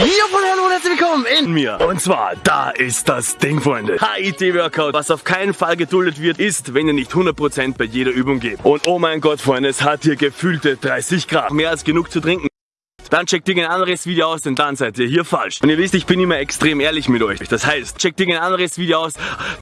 Ja, hallo und herzlich willkommen in mir. Und zwar, da ist das Ding, Freunde. HIT-Workout. Was auf keinen Fall geduldet wird, ist, wenn ihr nicht 100% bei jeder Übung gebt. Und oh mein Gott, Freunde, es hat hier gefühlte 30 Grad. Mehr als genug zu trinken. Dann checkt ihr ein anderes Video aus, denn dann seid ihr hier falsch. Und ihr wisst, ich bin immer extrem ehrlich mit euch. Das heißt, checkt ihr ein anderes Video aus,